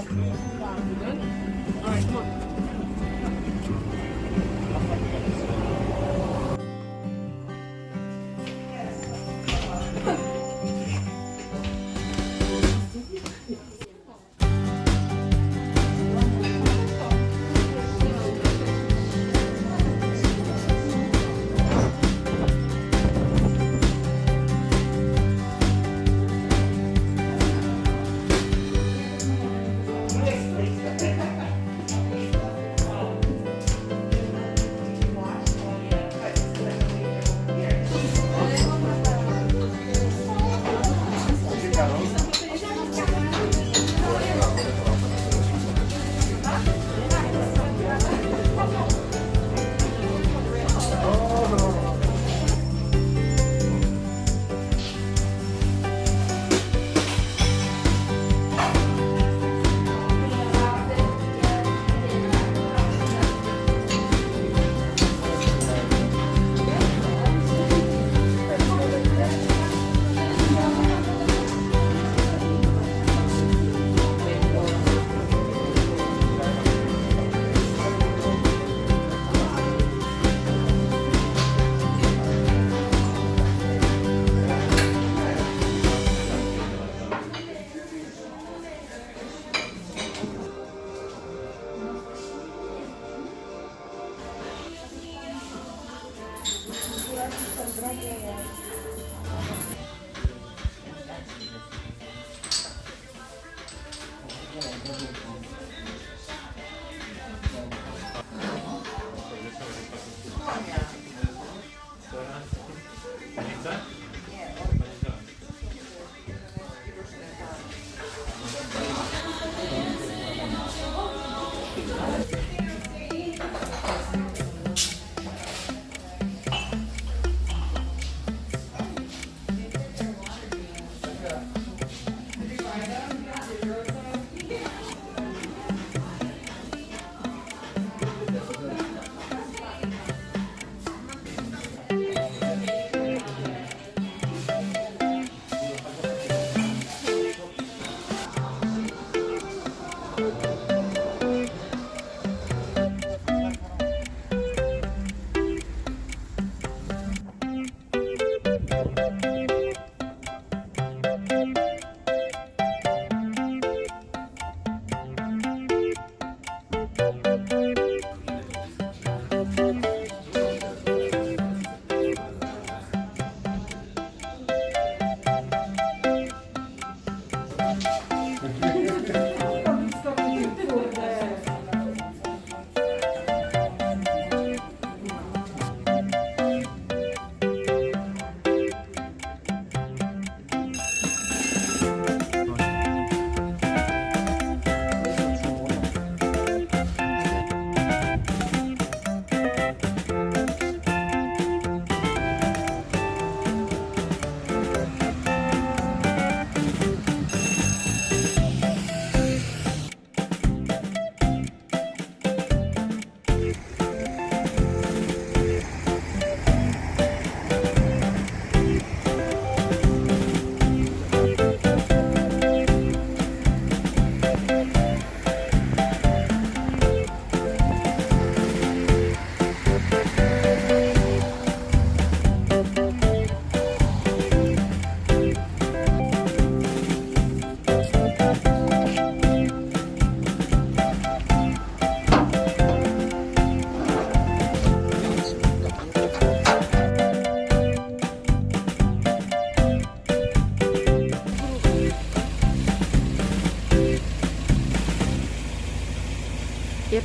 guess раздражает. On.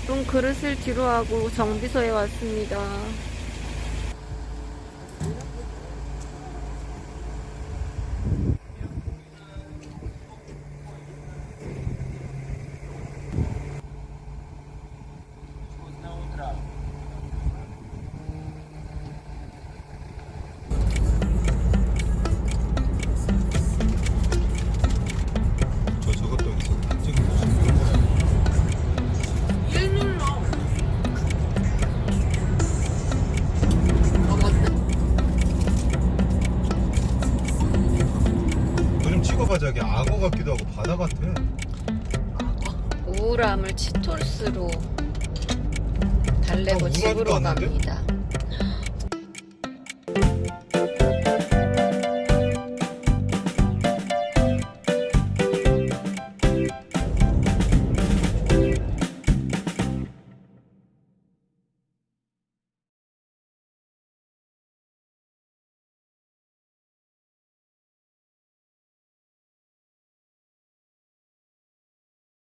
예쁜 그릇을 뒤로 하고 정비소에 왔습니다. 악어가 자기 악어 같기도 하고 바다 같아. 우울함을 치토스로 달래고 아, 집으로 갑니다.